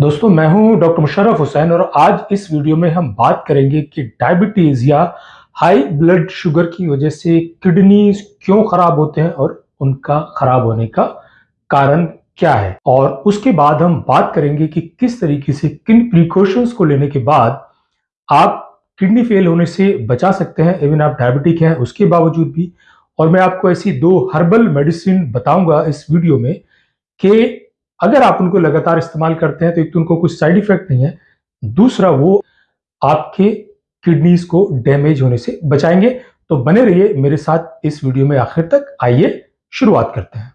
दोस्तों, मैं हूँ डॉक्टर मुशर्रफ हुसैन और आज इस वीडियो में हम बात करेंगे कि डायबिटीज़ या हाई ब्लड शुगर की वजह से किडनी क्यों खराब होते हैं और उनका खराब होने का कारण क्या है। और उसके बाद हम बात करेंगे कि किस तरीके से किन प्रिकॉशंस को लेने के बाद आप किडनी फेल होने से बचा सकते हैं इवन आप डायबिटिक हैं, उसके बावजूद भी। और मैं आपको ऐसी दो हर्बल मेडिसिन बताऊँगा इस वीडियो में कि अगर आप उनको लगातार इस्तेमाल करते हैं तो एक तो उनको कुछ साइड इफ़ेक्ट नहीं है। दूसरा, वो आपके किडनीज को डैमेज होने से बचाएँगे। तो बने रहिए मेरे साथ इस वीडियो में आखिर तक। आइए, शुरुआत करते हैं।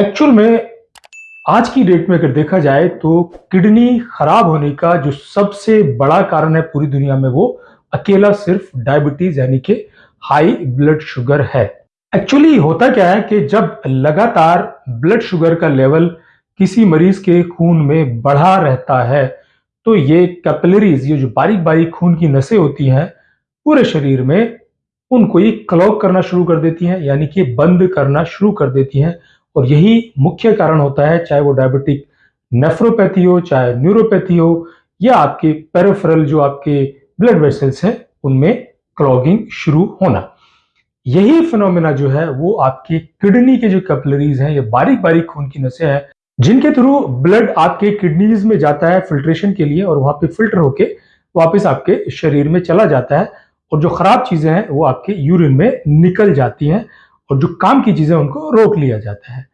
एक्चुअल में आज की डेट में अगर देखा जाए तो किडनी खराब होने का जो सबसे बड़ा कारण है पूरी दुनिया में, वो अकेला सिर्फ़ डायबिटीज़ यानी कि हाई ब्लड शुगर है। एक्चुअली होता क्या है कि जब लगातार ब्लड शुगर का लेवल किसी मरीज़ के खून में बढ़ा रहता है तो ये कैपिलरीज ये जो बारीक बारीक खून की नसें होती हैं, पूरे शरीर में उनको ये क्लॉग करना शुरू कर देती हैं, यानी कि बंद करना शुरू कर देती हैं। और यही मुख्य कारण होता है, चाहे वो डायबिटिक नेफ्रोपैथी हो, चाहे न्यूरोपैथी हो, या आपके पेरोफरल जो आपके ब्लड वेसल्स हैं, उनमें क्लॉगिंग शुरू होना। यही फिनोमिना जो है, वो आपके किडनी के जो कैपलरीज हैं, ये बारीक बारीक खून की नसें हैं, जिनके थ्रू ब्लड आपके किडनीज में जाता है फिल्ट्रेशन के लिए और वहाँ पे फ़िल्टर होके वापस आपके शरीर में चला जाता है और जो खराब चीज़ें हैं, वो आपके यूरिन में निकल जाती हैं और जो काम की चीज़ें उनको रोक लिया जाता है।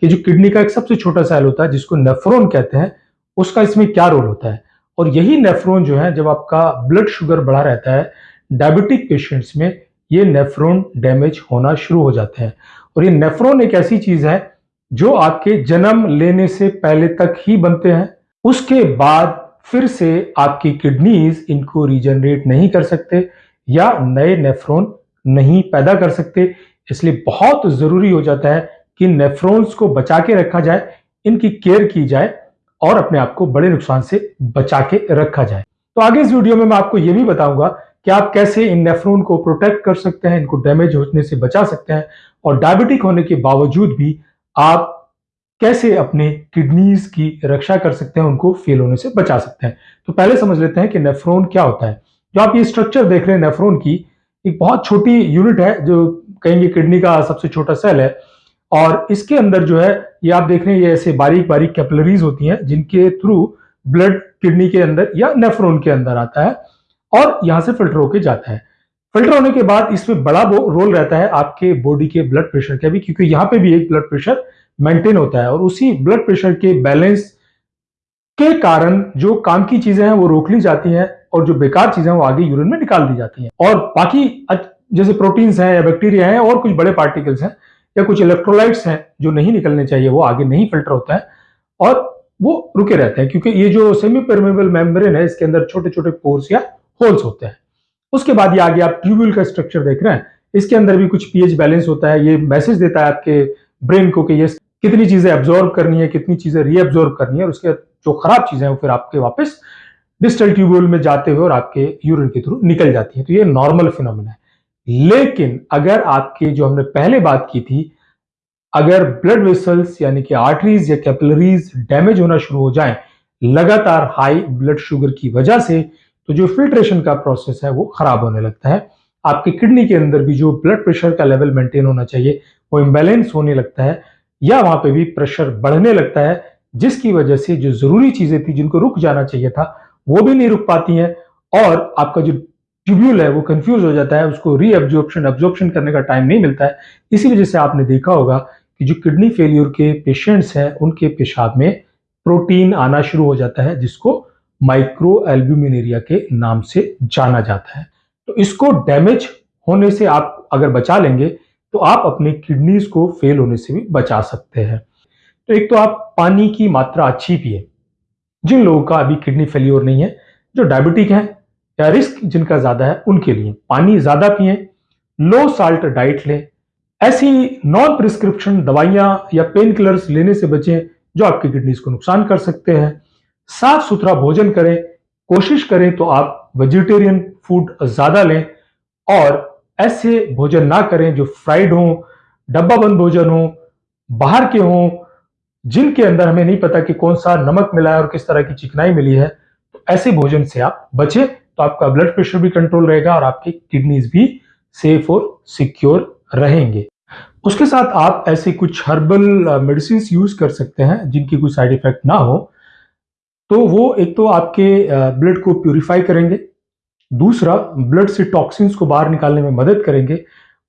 कि जो किडनी का एक सबसे छोटा सेल होता है, जिसको नेफ्रोन कहते हैं, उसका इसमें क्या रोल होता है? और यही नेफ्रोन जो है, जब आपका ब्लड शुगर बढ़ा रहता है डायबिटिक पेशेंट्स में ये नेफ्रोन डैमेज होना शुरू हो जाते हैं। और ये नेफ्रोन एक ऐसी चीज़ है जो आपके जन्म लेने से पहले तक ही बनते हैं। उसके बाद फिर से आपकी किडनीज इनको रीजनरेट नहीं कर सकते या नए नेफ्रोन नहीं पैदा कर सकते। इसलिए बहुत ज़रूरी हो जाता है कि नेफ्रॉन्स को बचा के रखा जाए, इनकी केयर की जाए और अपने आप को बड़े नुकसान से बचा के रखा जाए। तो आगे इस वीडियो में मैं आपको यह भी बताऊँगा कि आप कैसे इन नेफ्रोन को प्रोटेक्ट कर सकते हैं, इनको डैमेज होने से बचा सकते हैं और डायबिटिक होने के बावजूद भी आप कैसे अपने किडनीज की रक्षा कर सकते हैं, उनको फेल होने से बचा सकते हैं। तो पहले समझ लेते हैं कि नेफ्रोन क्या होता है। जो आप ये स्ट्रक्चर देख रहे हैं नेफ्रोन की, एक बहुत छोटी यूनिट है जो कहेंगे किडनी का सबसे छोटा सेल है और इसके अंदर जो है, ये आप देख रहे हैं ये ऐसे बारीक बारीक कैपलरीज होती हैं, जिनके थ्रू ब्लड किडनी के अंदर या नेफ्रोन के अंदर आता है। और यहाँ से फ़िल्टर होके जाता है। फ़िल्टर होने के बाद इसमें बड़ा रोल रहता है आपके बॉडी के ब्लड प्रेशर का भी, क्योंकि यहाँ पे भी एक ब्लड प्रेशर मेंटेन होता है और उसी ब्लड प्रेशर के बैलेंस के कारण जो काम की चीज़ें हैं वो रोक ली जाती हैं और जो बेकार चीज़ें हैं वो आगे यूरिन में निकाल दी जाती हैं। और बाकी जैसे प्रोटीन्स हैं या बैक्टीरिया हैं और कुछ बड़े पार्टिकल्स हैं या कुछ इलेक्ट्रोलाइट्स हैं जो नहीं निकलने चाहिए, वो आगे नहीं फ़िल्टर होता है और वो रुके रहते हैं, क्योंकि ये जो सेमी परमेबल मेम्ब्रेन है, इसके अंदर छोटे छोटे पोर्स या होल्स होते हैं। उसके बाद ये आगे आप ट्यूब्यूल का स्ट्रक्चर देख रहे हैं। इसके अंदर भी कुछ पीएच बैलेंस होता है। ये मैसेज देता है आपके ब्रेन को कि ये कितनी चीज़ें एब्जॉर्ब करनी है, कितनी चीज़ें रीअब्जॉर्ब करनी है और उसके जो खराब चीज़ें हैं वो फिर आपके वापस डिस्टल ट्यूब्यूल में जाते हुए और आपके यूरिन के थ्रू निकल जाती है। तो ये नॉर्मल फिनोमिना है। लेकिन अगर आपके जो हमने पहले बात की थी, अगर ब्लड वेसल्स यानी कि आर्टरीज या कैपिलरीज डैमेज होना शुरू हो जाए, लगातार हाई ब्लड शुगर की वजह से तो जो फिल्ट्रेशन का प्रोसेस है, वो खराब होने लगता है। आपकी किडनी के अंदर भी जो ब्लड प्रेशर का लेवल मेंटेन होना चाहिए, वो इम्बेलेंस होने लगता है या वहाँ पे भी प्रेशर बढ़ने लगता है, जिसकी वजह से जो ज़रूरी चीज़ें थी जिनको रुक जाना चाहिए था, वो भी नहीं रुक पाती हैं और आपका जो ट्यूब्यूल है, वो कंफ्यूज हो जाता है, उसको रीअब्जॉर्प्शन एब्जॉर्प्शन करने का टाइम नहीं मिलता है। इसी वजह से आपने देखा होगा कि जो किडनी फेलियर के पेशेंट्स हैं, उनके पेशाब में प्रोटीन आना शुरू हो जाता है, जिसको माइक्रो एल्ब्यूमिनेरिया के नाम से जाना जाता है। तो इसको डैमेज होने से आप अगर बचा लेंगे तो आप अपने किडनीज को फेल होने से भी बचा सकते हैं। तो एक तो आप पानी की मात्रा अच्छी पिए, जिन लोगों का अभी किडनी फेल्योर नहीं है, जो डायबिटिक है या रिस्क जिनका ज़्यादा है, उनके लिए पानी ज़्यादा पिए, लो साल्ट डाइट लें, ऐसी नॉन प्रिस्क्रिप्शन दवाइयाँ या पेन किलर्स लेने से बचें, जो आपकी किडनीज को नुकसान कर सकते हैं। साफ़ सुथरा भोजन करें, कोशिश करें तो आप वेजिटेरियन फ़ूड ज़्यादा लें और ऐसे भोजन ना करें जो फ्राइड हो डब्बा बंद भोजन हो, बाहर के हों, जिनके अंदर हमें नहीं पता कि कौन सा नमक मिला है और किस तरह की चिकनाई मिली है। तो ऐसे भोजन से आप बचे तो आपका ब्लड प्रेशर भी कंट्रोल रहेगा और आपकी किडनीज भी सेफ़ और सिक्योर रहेंगे। उसके साथ आप ऐसे कुछ हर्बल मेडिसिन यूज़ कर सकते हैं जिनकी कोई साइड इफ़ेक्ट ना हो। तो वो एक तो आपके ब्लड को प्यूरिफाई करेंगे, दूसरा ब्लड से टॉक्सिन्स को बाहर निकालने में मदद करेंगे,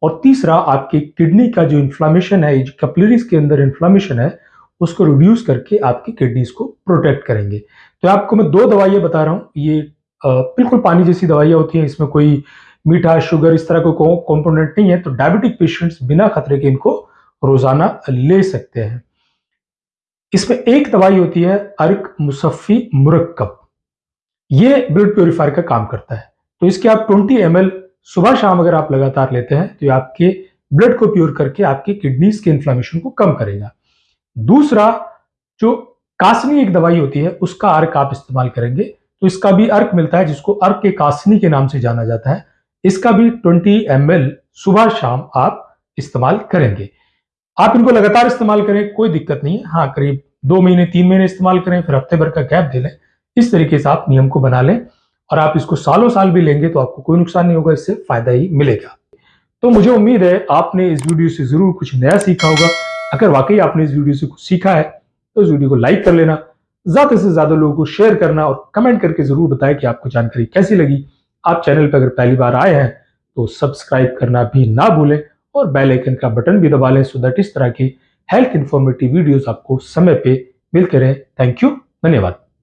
और तीसरा आपके किडनी का जो इन्फ्लामेशन है कैपिलरीज के अंदर इन्फ्लामेशन है, उसको रिड्यूस करके आपकी किडनीज को प्रोटेक्ट करेंगे। तो आपको मैं दो दवाइयाँ बता रहा हूँ। ये बिल्कुल पानी जैसी दवाइयाँ होती हैं, इसमें कोई मीठा शुगर इस तरह कोई कॉम्पोनेंट नहीं है तो डायबिटिक पेशेंट्स बिना खतरे के इनको रोज़ाना ले सकते हैं। इसमें एक दवाई होती है अर्क मुसफ़ी मुरक्कब। ये ब्लड प्योरीफायर का काम करता है। तो इसके आप 20 एम सुबह शाम अगर आप लगातार लेते हैं तो ये आपके ब्लड को प्योर करके आपके किडनीज के इन्फ्लामेशन को कम करेगा। दूसरा, जो कासनी एक दवाई होती है, उसका अर्क आप इस्तेमाल करेंगे। तो इसका भी अर्क मिलता है, जिसको अर्क के कासनी के नाम से जाना जाता है। इसका भी 20 एम सुबह शाम आप इस्तेमाल करेंगे। आप इनको लगातार इस्तेमाल करें, कोई दिक्कत नहीं है। हाँ करीब दो महीने, तीन महीने इस्तेमाल करें, फिर हफ़्ते भर का गैप दे लें। इस तरीके से आप नियम को बना लें और आप इसको सालों साल भी लेंगे तो आपको कोई नुकसान नहीं होगा, इससे फ़ायदा ही मिलेगा। तो मुझे उम्मीद है आपने इस वीडियो से ज़रूर कुछ नया सीखा होगा। अगर वाकई आपने इस वीडियो से कुछ सीखा है तो इस वीडियो को लाइक कर लेना, ज़्यादा से ज़्यादा लोगों को शेयर करना और कमेंट करके ज़रूर बताएँ कि आपको जानकारी कैसी लगी। आप चैनल पर अगर पहली बार आए हैं तो सब्सक्राइब करना भी ना भूलें। और बेल आइकन का बटन भी दबा लें सो दैट इस तरह की हेल्थ इंफॉर्मेटिव वीडियोस आपको समय पे मिलते रहे। थैंक यू धन्यवाद।